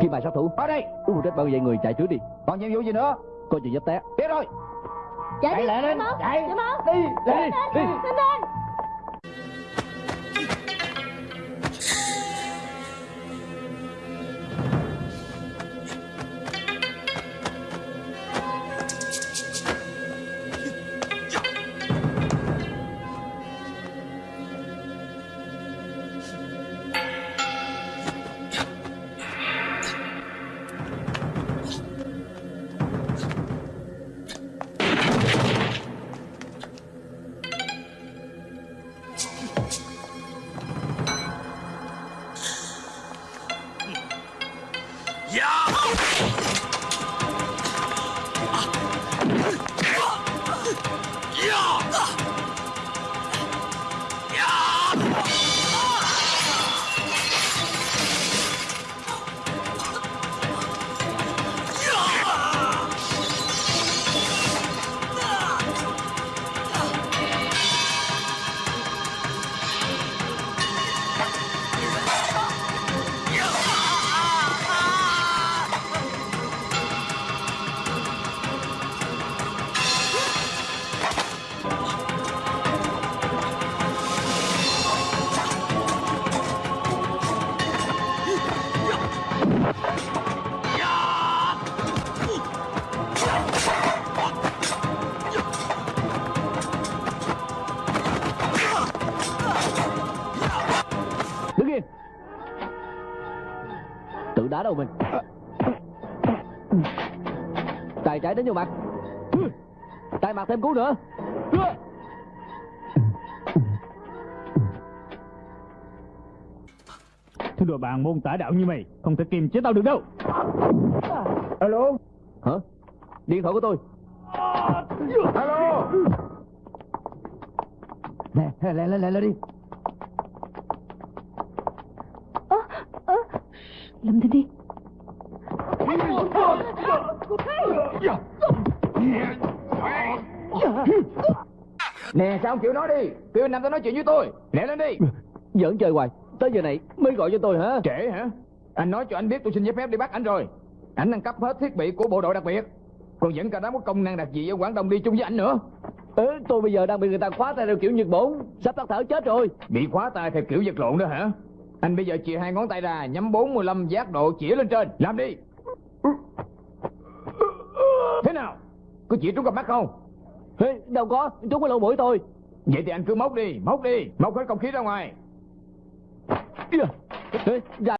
Kim bài sát thủ. Ở đây. Ưu trách bao vậy người chạy trước đi. Còn nhiệm vụ gì nữa? Coi chừng dấp té. Biết rồi Chạy Chạy đi. lại lên. Chạy. Dạ mau. Đi Đi Đi. Nhanh lên Yeah! Đá đầu mình. Tay trái đến vô mặt. Tay mặt thêm cú nữa. Thứ đồ bạn môn tả đạo như mày Không thể kiềm chế tao được đâu. Alo? Hả? Điện thoại của tôi. Alo? Nè lên lên lên lên đi Lâm Thanh đi Nè sao không chịu nói đi? Kêu anh Nam tới nói chuyện với tôi. Lẹ lên đi. Giỡn chơi hoài. Tới giờ này mới gọi cho tôi hả? Trễ hả? Anh nói cho anh biết tôi xin giấy phép đi bắt anh rồi. Anh đang cấp hết thiết bị của bộ đội đặc biệt. Còn vẫn cả đám có công năng đặc gì ở Quảng Đông đi chung với anh nữa. Ừ, Tôi bây giờ đang bị người ta khóa tay theo kiểu Nhật Bổn Sắp tắt thở chết rồi. Bị khóa tay theo kiểu vật lộn đó hả Anh bây giờ chìa hai ngón tay ra Nhắm 45 giác độ chĩa lên trên. Làm đi. Thế nào? Có chỉ trúng cặp mắt không? Ê, Đâu có Chúng có lỗ mũi tôi. Vậy thì anh cứ móc đi Móc đi Móc hết không khí ra ngoài. Ê, ra